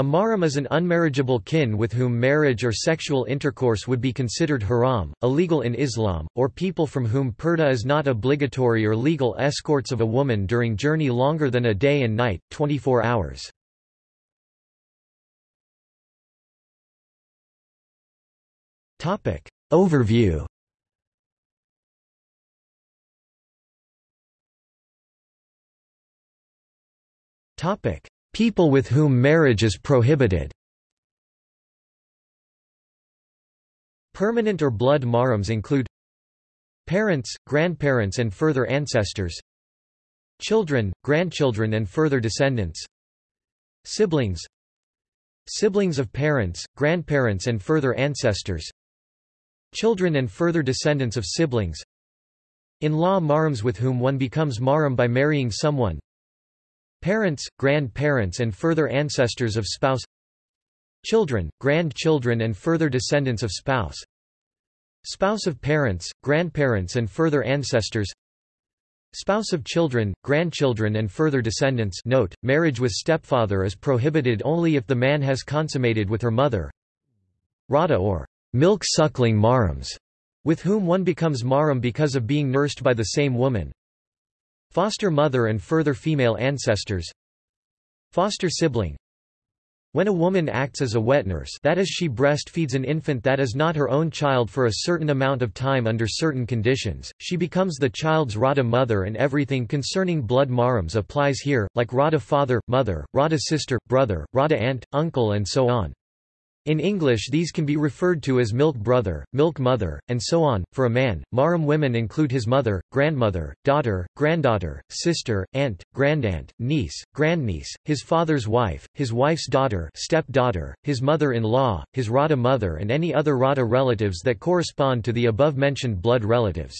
A mahram is an unmarriageable kin with whom marriage or sexual intercourse would be considered haram, illegal in Islam, or people from whom purdah is not obligatory or legal escorts of a woman during journey longer than a day and night, 24 hours. Overview People with whom marriage is prohibited. Permanent or blood mahrams include Parents, grandparents and further ancestors Children, grandchildren and further descendants Siblings Siblings of parents, grandparents and further ancestors Children and further descendants of siblings. In-law mahrams with whom one becomes mahram by marrying someone Parents, grandparents and further ancestors of spouse Children, grandchildren and further descendants of spouse Spouse of parents, grandparents and further ancestors Spouse of children, grandchildren and further descendants note, marriage with stepfather is prohibited only if the man has consummated with her mother Rada or milk-suckling mahrams, with whom one becomes mahram because of being nursed by the same woman Foster mother and further female ancestors Foster sibling When a woman acts as a wet nurse that is she breastfeeds an infant that is not her own child for a certain amount of time under certain conditions, she becomes the child's Rada mother and everything concerning blood mahrams applies here, like Rada father, mother, Rada sister, brother, Rada aunt, uncle and so on. In English these can be referred to as milk brother, milk mother, and so on. For a man, mahram women include his mother, grandmother, daughter, granddaughter, sister, aunt, grandaunt, niece, grandniece, his father's wife, his wife's daughter, stepdaughter, his mother-in-law, his Rada mother and any other Rada relatives that correspond to the above-mentioned blood relatives.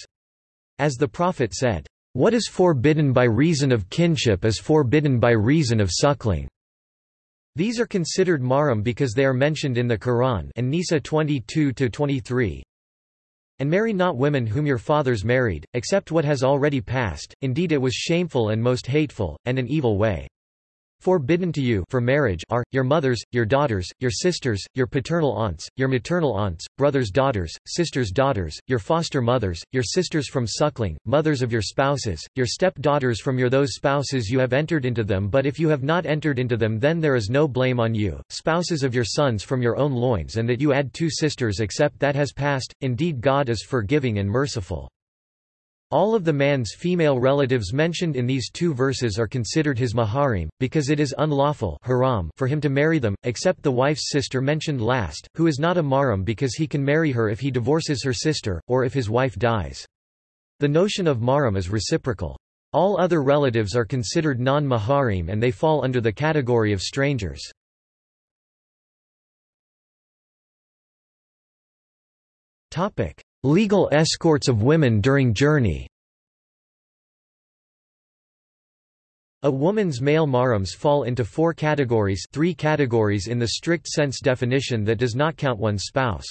As the Prophet said, "What is forbidden by reason of kinship is forbidden by reason of suckling." These are considered mahram because they are mentioned in the Quran An-Nisa 22-23. And marry not women whom your fathers married, except what has already passed, indeed it was shameful and most hateful, and an evil way. Forbidden to you for marriage are, your mothers, your daughters, your sisters, your paternal aunts, your maternal aunts, brothers' daughters, sisters' daughters, your foster mothers, your sisters from suckling, mothers of your spouses, your step-daughters from your those spouses you have entered into them but if you have not entered into them then there is no blame on you, spouses of your sons from your own loins and that you add two sisters except that has passed, indeed God is forgiving and merciful. All of the man's female relatives mentioned in these two verses are considered his maharim, because it is unlawful haram for him to marry them, except the wife's sister mentioned last, who is not a mahram because he can marry her if he divorces her sister, or if his wife dies. The notion of mahram is reciprocal. All other relatives are considered non-maharim and they fall under the category of strangers. Legal escorts of women during journey A woman's male mahrams fall into four categories three categories in the strict sense definition that does not count one's spouse.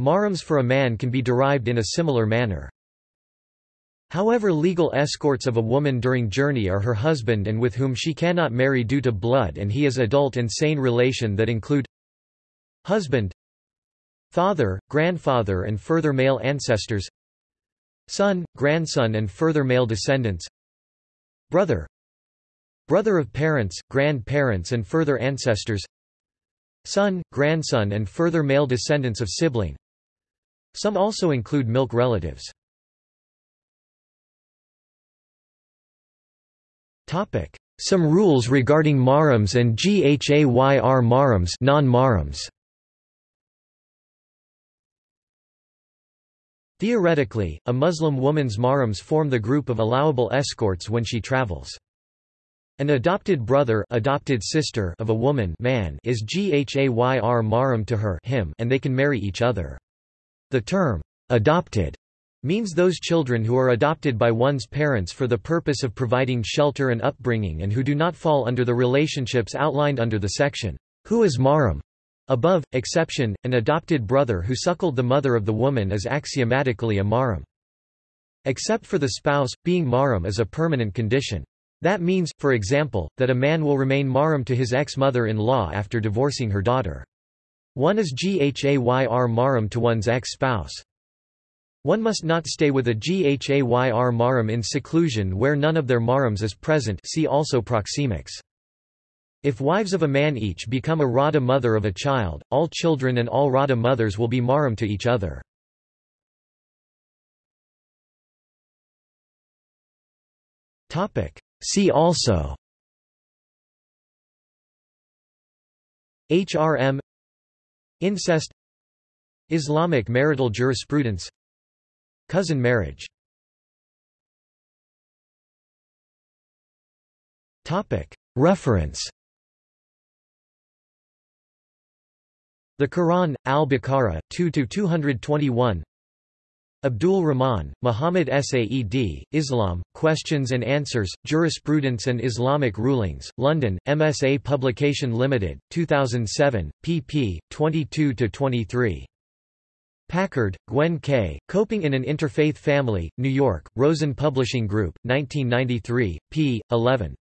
Mahrams for a man can be derived in a similar manner. However legal escorts of a woman during journey are her husband and with whom she cannot marry due to blood and he is adult and sane relation that include Husband Father, grandfather and further male ancestors Son, grandson and further male descendants Brother Brother of parents, grandparents and further ancestors Son, grandson and further male descendants of sibling. Some also include milk relatives. Some rules regarding mahrams and ghayr mahrams non-mahrams Theoretically, a Muslim woman's mahrams form the group of allowable escorts when she travels. An adopted brother adopted sister of a woman man is ghayr mahram to her him and they can marry each other. The term, adopted, means those children who are adopted by one's parents for the purpose of providing shelter and upbringing and who do not fall under the relationships outlined under the section, Who is mahram? Above, exception, an adopted brother who suckled the mother of the woman is axiomatically a mahram. Except for the spouse, being mahram is a permanent condition. That means, for example, that a man will remain mahram to his ex-mother-in-law after divorcing her daughter. One is ghayr mahram to one's ex-spouse. One must not stay with a ghayr mahram in seclusion where none of their mahrams is present see also proxemics. If wives of a man each become a Rada mother of a child, all children and all Rada mothers will be mahram to each other. See also. HRM Incest. Islamic marital jurisprudence. Cousin marriage. Reference The Quran, Al-Baqarah, 2–221 Abdul Rahman, Muhammad Saed, Islam, Questions and Answers, Jurisprudence and Islamic Rulings, London, MSA Publication Limited, 2007, pp. 22–23. Packard, Gwen K., Coping in an Interfaith Family, New York, Rosen Publishing Group, 1993, p. 11.